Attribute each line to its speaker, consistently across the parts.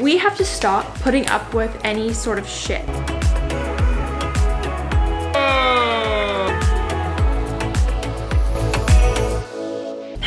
Speaker 1: We have to stop putting up with any sort of shit.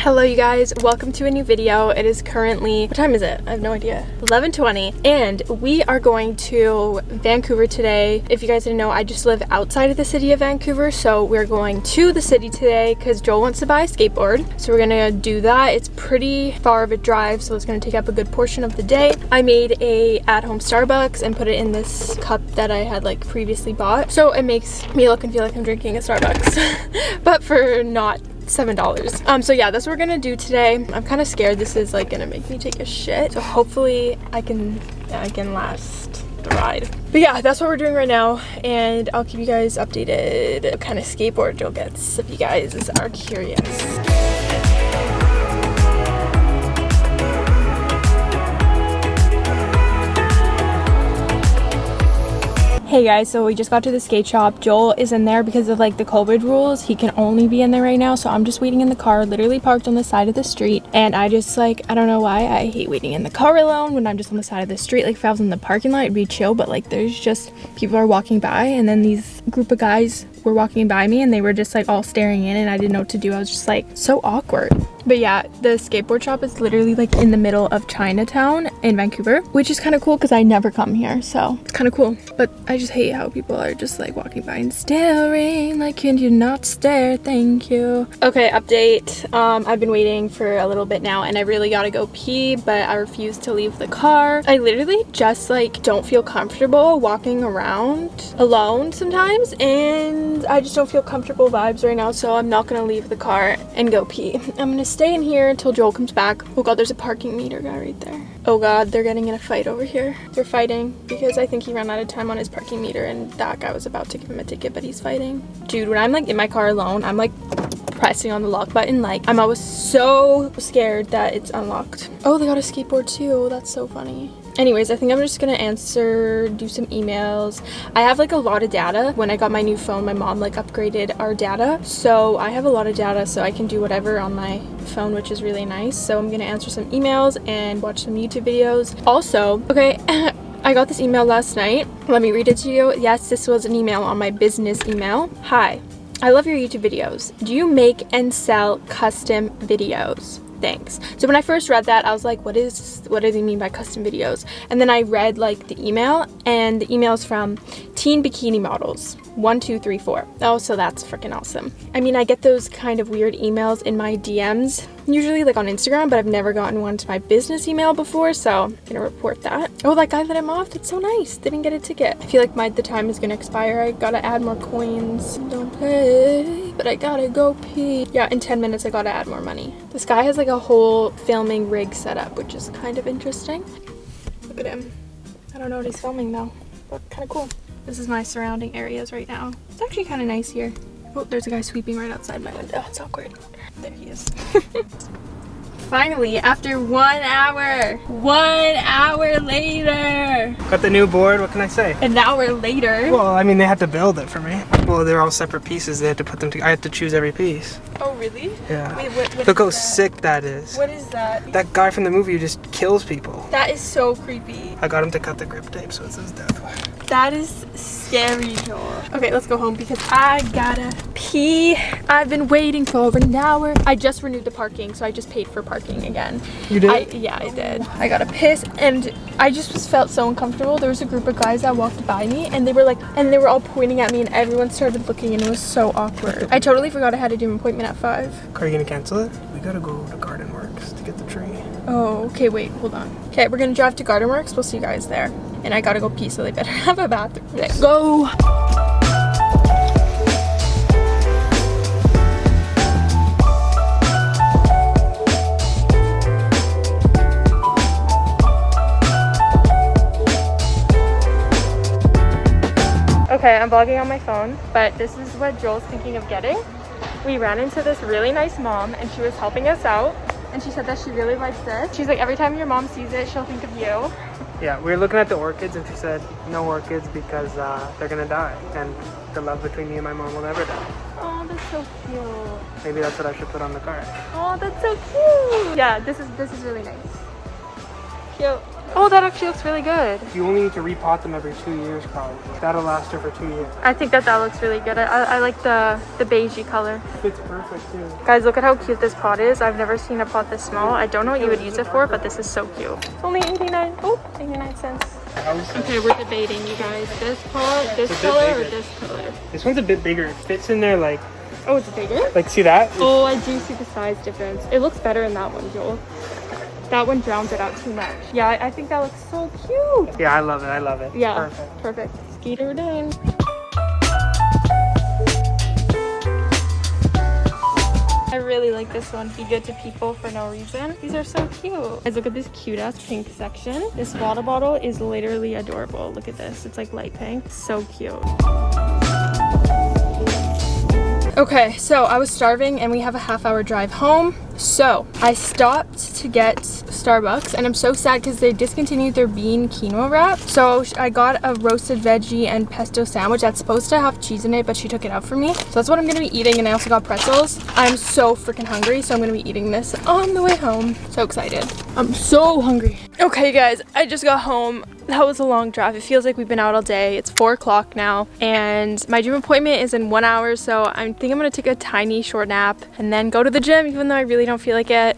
Speaker 1: Hello you guys, welcome to a new video. It is currently, what time is it? I have no idea. 11.20 and we are going to Vancouver today. If you guys didn't know, I just live outside of the city of Vancouver. So we're going to the city today because Joel wants to buy a skateboard. So we're gonna do that. It's pretty far of a drive, so it's gonna take up a good portion of the day. I made a at-home Starbucks and put it in this cup that I had like previously bought. So it makes me look and feel like I'm drinking a Starbucks, but for not seven dollars. Um so yeah that's what we're gonna do today. I'm kind of scared this is like gonna make me take a shit. So hopefully i can i can last the ride. But yeah that's what we're doing right now and i'll keep you guys updated. What kind of skateboard Joel gets if you guys are curious Hey guys, so we just got to the skate shop. Joel is in there because of like the COVID rules. He can only be in there right now. So I'm just waiting in the car, literally parked on the side of the street. And I just like, I don't know why, I hate waiting in the car alone when I'm just on the side of the street. Like if I was in the parking lot, it'd be chill. But like there's just people are walking by and then these group of guys were walking by me and they were just like all staring in and I didn't know what to do. I was just like so awkward. But yeah, the skateboard shop is literally like in the middle of Chinatown in Vancouver, which is kind of cool because I never come here. So it's kind of cool. But I just hate how people are just like walking by and staring. Like, can you not stare? Thank you. Okay, update. Um, I've been waiting for a little bit now and I really gotta go pee, but I refuse to leave the car. I literally just like don't feel comfortable walking around alone sometimes and I just don't feel comfortable vibes right now. So I'm not gonna leave the car and go pee. I'm gonna stay in here until Joel comes back. Oh god, there's a parking meter guy right there. Oh god, they're getting in a fight over here. They're fighting because I think he ran out of time on his parking meter and that guy was about to give him a ticket, but he's fighting. Dude, when I'm like in my car alone, I'm like pressing on the lock button. Like I'm always so scared that it's unlocked. Oh, they got a skateboard too. That's so funny anyways i think i'm just gonna answer do some emails i have like a lot of data when i got my new phone my mom like upgraded our data so i have a lot of data so i can do whatever on my phone which is really nice so i'm gonna answer some emails and watch some youtube videos also okay I got this email last night. Let me read it to you. Yes, this was an email on my business email. Hi, I love your YouTube videos. Do you make and sell custom videos? Thanks. So when i first read that i was like what is what does he mean by custom videos? And then i read like the email and the emails from teen bikini models one two three four. Oh, so that's freaking awesome. I mean i get those kind of weird emails in my dms usually like on instagram but i've never gotten one to my business email before so i'm gonna report that. Oh that guy let him off that's so nice. Didn't get a ticket. I feel like my the time is gonna expire. I gotta add more coins. Don't play but i gotta go pee. Yeah in 10 minutes i gotta add more money. This guy has like a whole filming rig set up which is kind of interesting. Look at him. I don't know what he's filming though but kind of cool. This is my surrounding areas right now. It's actually kind of nice here. Oh, there's a guy sweeping right outside my window. It's awkward. There he is. Finally, after one hour, one hour later.
Speaker 2: Got the new board, what can I say?
Speaker 1: An hour later.
Speaker 2: Well, I mean, they had to build it for me. Well, they're all separate pieces. They had to put them together. I had to choose every piece.
Speaker 1: Oh, really?
Speaker 2: Yeah.
Speaker 1: Wait, what, what
Speaker 2: Look how
Speaker 1: that?
Speaker 2: sick that is.
Speaker 1: What is that?
Speaker 2: That guy from the movie who just kills people.
Speaker 1: That is so creepy.
Speaker 2: I got him to cut the grip tape so it says death.
Speaker 1: That is scary, Joel. Okay, let's go home because I gotta pee. I've been waiting for over an hour. I just renewed the parking, so I just paid for parking again.
Speaker 2: You did?
Speaker 1: I, yeah, I did. I got a piss and I just was, felt so uncomfortable. There was a group of guys that walked by me and they were like, and they were all pointing at me and everyone started looking and it was so awkward. I totally forgot I had to do an appointment at 5.
Speaker 2: Are you gonna cancel it? We gotta go to Garden Works to get the tree.
Speaker 1: Oh, okay, wait, hold on. Okay, we're gonna drive to Garden Works. We'll see you guys there. And I gotta go pee, so they better have a bathroom. Let's go! Okay, I'm vlogging on my phone, but this is what Joel's thinking of getting. We ran into this really nice mom and she was helping us out and she said that she really likes this. She's like, every time your mom sees it, she'll think of you.
Speaker 2: Yeah, we were looking at the orchids and she said no orchids because uh, they're gonna die and the love between me and my mom will never die.
Speaker 1: Oh, that's so cute.
Speaker 2: Maybe that's what I should put on the card.
Speaker 1: Oh, that's so cute. Yeah, this is this is really nice. Cute. Oh, that actually looks really good.
Speaker 2: You only need to repot them every two years probably. That'll last her for two years.
Speaker 1: I think that that looks really good. I, I, I like the, the beigey color.
Speaker 2: Fits perfect too.
Speaker 1: Guys, look at how cute this pot is. I've never seen a pot this small. I don't know what you would use it for, but this is so cute. It's only 89, oh, 89 cents. Okay, we're debating, you guys. This pot, this
Speaker 2: It's a bit
Speaker 1: color, or this color?
Speaker 2: This one's a bit bigger. It fits in there like,
Speaker 1: Oh, it's bigger?
Speaker 2: like see that?
Speaker 1: Oh, I do see the size difference. It looks better in that one, Joel. That one drowns it out too much. Yeah, I, I think that looks so cute.
Speaker 2: Yeah, I love it. I love it.
Speaker 1: Yeah,
Speaker 2: Perfect.
Speaker 1: perfect. Skeeter in. I really like this one. Be good to people for no reason. These are so cute. Guys, look at this cute ass pink section. This water bottle is literally adorable. Look at this. It's like light pink. So cute. Okay, so I was starving and we have a half hour drive home. So I stopped to get Starbucks and I'm so sad because they discontinued their bean quinoa wrap. So I got a roasted veggie and pesto sandwich that's supposed to have cheese in it, but she took it out for me. So that's what I'm gonna be eating and I also got pretzels. I'm so freaking hungry, so I'm gonna be eating this on the way home. So excited. I'm so hungry. Okay guys, I just got home. That was a long drive. It feels like we've been out all day. It's four o'clock now and my gym appointment is in one hour. So I think I'm gonna take a tiny short nap and then go to the gym even though I really don't feel like it.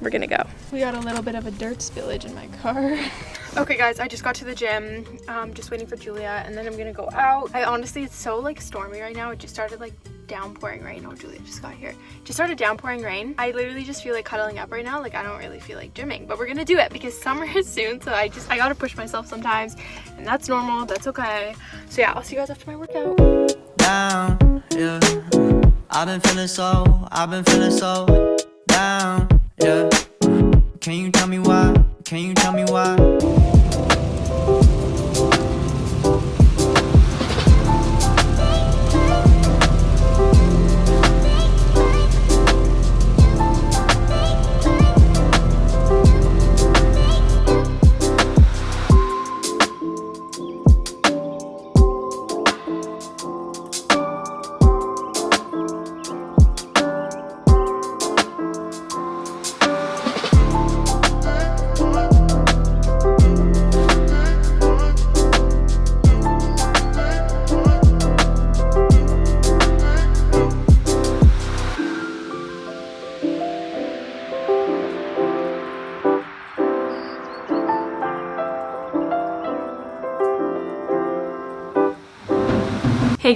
Speaker 1: We're gonna go. We got a little bit of a dirt spillage in my car. Okay guys, I just got to the gym. Um, just waiting for Julia and then I'm gonna go out. I honestly, it's so like stormy right now. It just started like downpouring rain. Oh, Julia just got here. Just started downpouring rain. I literally just feel like cuddling up right now. Like I don't really feel like gymming, but we're gonna do it because summer is soon. So I just, I gotta push myself sometimes and that's normal. That's okay. So yeah, I'll see you guys after my workout.
Speaker 3: down, yeah. I've been feeling so, I've been feeling so down, yeah. Can you tell me why? Can you tell me why?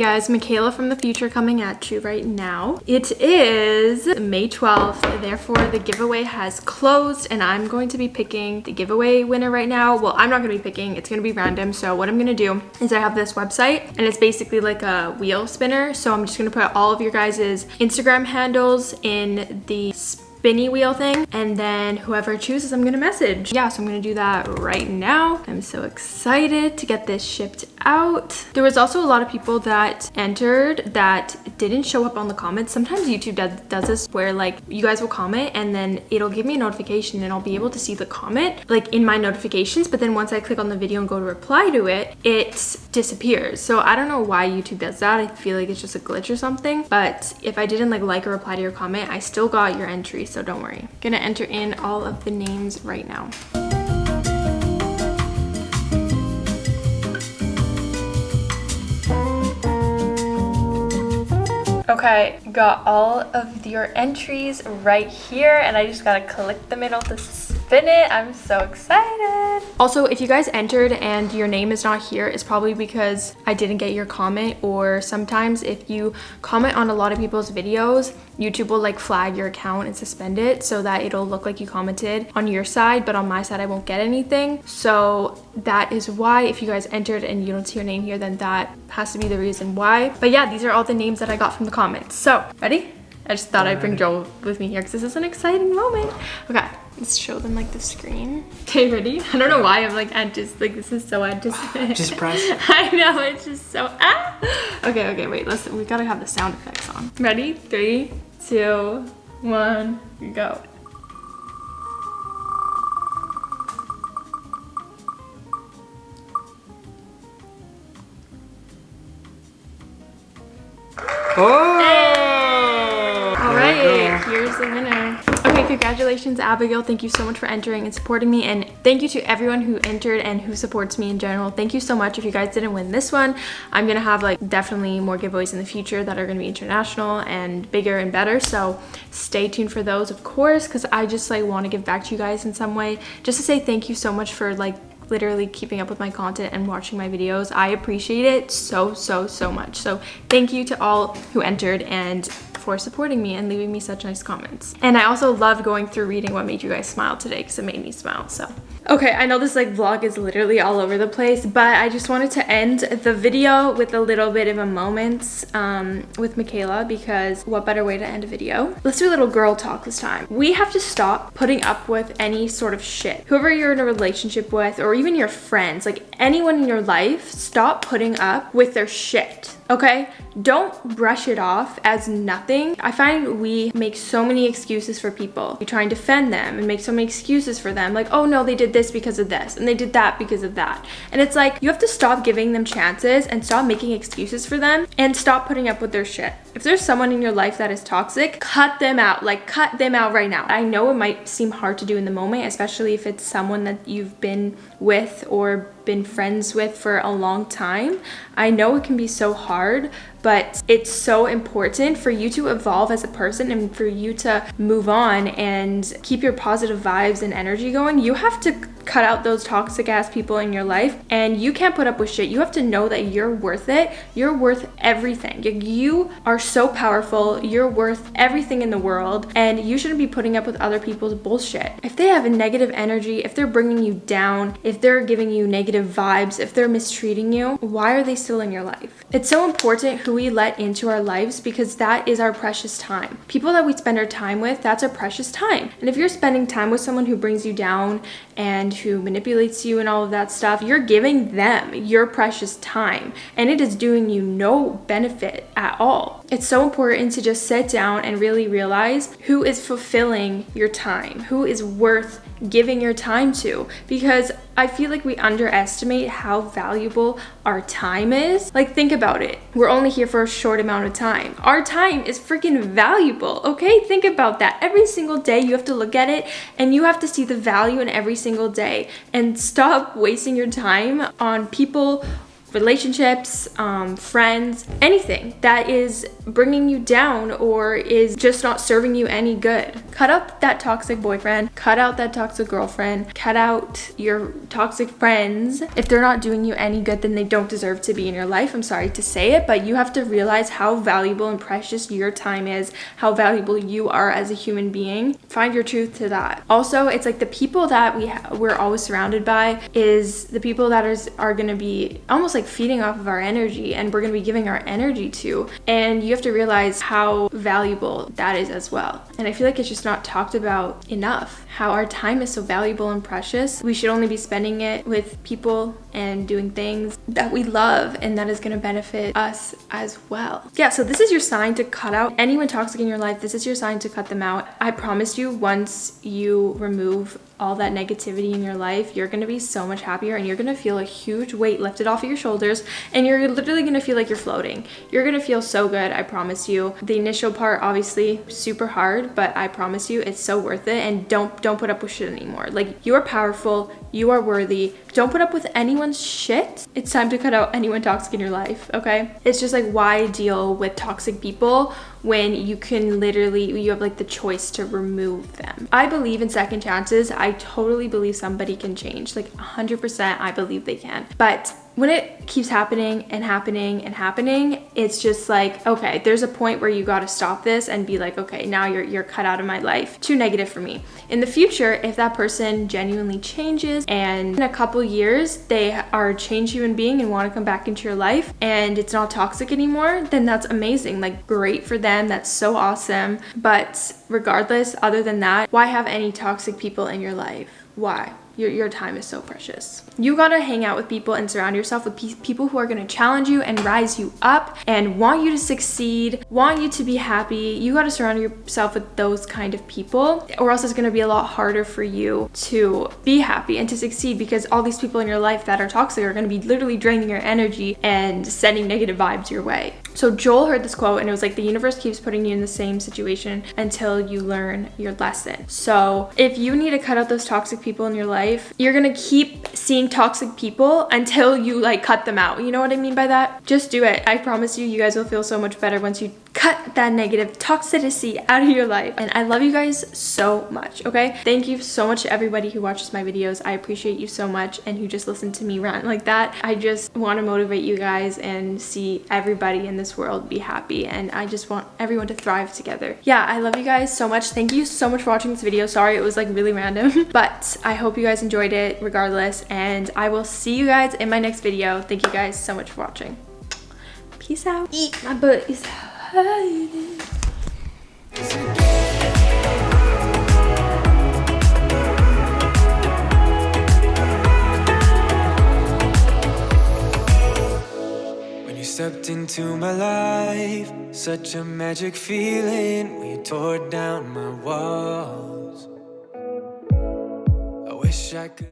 Speaker 1: Guys, Michaela from the future coming at you right now. It is May 12th, therefore the giveaway has closed and I'm going to be picking the giveaway winner right now. Well, I'm not gonna be picking, it's gonna be random. So what I'm gonna do is I have this website and it's basically like a wheel spinner. So I'm just gonna put all of your guys' Instagram handles in the spinny wheel thing and then whoever chooses I'm gonna message. Yeah so I'm gonna do that right now. I'm so excited to get this shipped out. There was also a lot of people that entered that didn't show up on the comments. Sometimes YouTube does, does this where like you guys will comment and then it'll give me a notification and I'll be able to see the comment like in my notifications but then once I click on the video and go to reply to it it disappears. So I don't know why YouTube does that. I feel like it's just a glitch or something but if I didn't like like or reply to your comment I still got your entry so don't worry. Gonna enter in all of the names right now. Okay, got all of your entries right here and I just gotta click the middle to spin it. I'm so excited. Also, if you guys entered and your name is not here, it's probably because I didn't get your comment or sometimes if you comment on a lot of people's videos, YouTube will like flag your account and suspend it so that it'll look like you commented on your side, but on my side I won't get anything. So that is why if you guys entered and you don't see your name here, then that has to be the reason why. But yeah, these are all the names that I got from the comments. So, ready? I just thought I'd bring Joel with me here because this is an exciting moment. Okay, let's show them like the screen. Okay, ready? I don't know why I'm like I just Like this is so anticipated.
Speaker 2: Just press.
Speaker 1: I know it's just so ah. Okay, okay, wait. Let's. We gotta have the sound effects on. Ready? Three, two, one, go.
Speaker 2: Oh!
Speaker 1: All Congratulations, Abigail. Thank you so much for entering and supporting me. And thank you to everyone who entered and who supports me in general. Thank you so much. If you guys didn't win this one, I'm going to have like definitely more giveaways in the future that are going to be international and bigger and better. So stay tuned for those, of course, because I just like want to give back to you guys in some way. Just to say thank you so much for like literally keeping up with my content and watching my videos. I appreciate it so, so, so much. So thank you to all who entered and for supporting me and leaving me such nice comments. And I also love going through reading what made you guys smile today because it made me smile, so. Okay, I know this like vlog is literally all over the place, but I just wanted to end the video with a little bit of a moment um, with Michaela because what better way to end a video? Let's do a little girl talk this time. We have to stop putting up with any sort of shit. Whoever you're in a relationship with or even your friends, like anyone in your life, stop putting up with their shit okay? Don't brush it off as nothing. I find we make so many excuses for people. We try and defend them and make so many excuses for them. Like, oh no, they did this because of this and they did that because of that. And it's like, you have to stop giving them chances and stop making excuses for them and stop putting up with their shit. If there's someone in your life that is toxic, cut them out. Like, cut them out right now. I know it might seem hard to do in the moment, especially if it's someone that you've been with or been friends with for a long time. I know it can be so hard, but it's so important for you to evolve as a person and for you to move on and keep your positive vibes and energy going. You have to cut out those toxic ass people in your life and you can't put up with shit. You have to know that you're worth it. You're worth everything. You are so powerful. You're worth everything in the world and you shouldn't be putting up with other people's bullshit. If they have a negative energy, if they're bringing you down, if they're giving you negative vibes, if they're mistreating you, why are they still in your life? It's so important who we let into our lives because that is our precious time. People that we spend our time with, that's our precious time. And if you're spending time with someone who brings you down and who manipulates you and all of that stuff, you're giving them your precious time and it is doing you no benefit at all. It's so important to just sit down and really realize who is fulfilling your time, who is worth giving your time to because I feel like we underestimate how valuable our time is. Like think about it. We're only here for a short amount of time. Our time is freaking valuable, okay? Think about that. Every single day you have to look at it and you have to see the value in every single day and stop wasting your time on people relationships, um, friends, anything that is bringing you down or is just not serving you any good. Cut out that toxic boyfriend, cut out that toxic girlfriend, cut out your toxic friends. If they're not doing you any good, then they don't deserve to be in your life. I'm sorry to say it, but you have to realize how valuable and precious your time is, how valuable you are as a human being. Find your truth to that. Also, it's like the people that we we're always surrounded by is the people that is, are to be almost like like feeding off of our energy and we're going to be giving our energy to. And you have to realize how valuable that is as well. And I feel like it's just not talked about enough how our time is so valuable and precious. We should only be spending it with people and doing things that we love and that is going to benefit us as well. Yeah, so this is your sign to cut out anyone toxic in your life. This is your sign to cut them out. I promise you once you remove all that negativity in your life, you're gonna be so much happier and you're gonna feel a huge weight lifted off of your shoulders and you're literally gonna feel like you're floating. You're gonna feel so good, I promise you. The initial part, obviously super hard, but I promise you it's so worth it and don't, don't put up with shit anymore. Like you are powerful, you are worthy. Don't put up with anyone's shit. It's time to cut out anyone toxic in your life, okay? It's just like why deal with toxic people when you can literally, you have like the choice to remove them. I believe in second chances. I totally believe somebody can change. Like 100% I believe they can. But when it keeps happening and happening and happening, it's just like, okay, there's a point where you got to stop this and be like, okay, now you're, you're cut out of my life. Too negative for me. In the future, if that person genuinely changes and in a couple years, they are a changed human being and want to come back into your life and it's not toxic anymore, then that's amazing. Like great for them. That's so awesome. But regardless, other than that, why have any toxic people in your life? Why? Your, your time is so precious. You gotta hang out with people and surround yourself with pe people who are gonna challenge you and rise you up and want you to succeed, want you to be happy. You gotta surround yourself with those kind of people or else it's gonna be a lot harder for you to be happy and to succeed because all these people in your life that are toxic are gonna be literally draining your energy and sending negative vibes your way. So Joel heard this quote and it was like the universe keeps putting you in the same situation until you learn your lesson. So if you need to cut out those toxic people in your life, you're gonna keep seeing toxic people until you like cut them out. You know what I mean by that? Just do it. I promise you, you guys will feel so much better once you cut that negative toxicity out of your life. And I love you guys so much, okay? Thank you so much to everybody who watches my videos. I appreciate you so much and who just listen to me rant like that. I just want to motivate you guys and see everybody in this world be happy and I just want everyone to thrive together. Yeah, I love you guys so much. Thank you so much for watching this video. Sorry it was like really random, but I hope you guys enjoyed it regardless and I will see you guys in my next video. Thank you guys so much for watching. Peace out. Eat my butt
Speaker 3: When you stepped into my life, such a magic feeling. You tore down my walls, I wish I could.